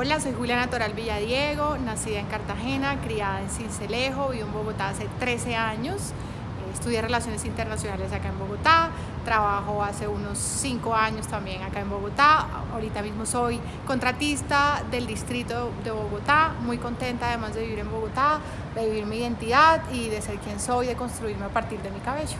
Hola, soy Juliana Toral Villadiego, nacida en Cartagena, criada en Cincelejo, vivo en Bogotá hace 13 años. Eh, estudié Relaciones Internacionales acá en Bogotá, trabajo hace unos 5 años también acá en Bogotá. Ahorita mismo soy contratista del distrito de Bogotá, muy contenta además de vivir en Bogotá, de vivir mi identidad y de ser quien soy, de construirme a partir de mi cabello.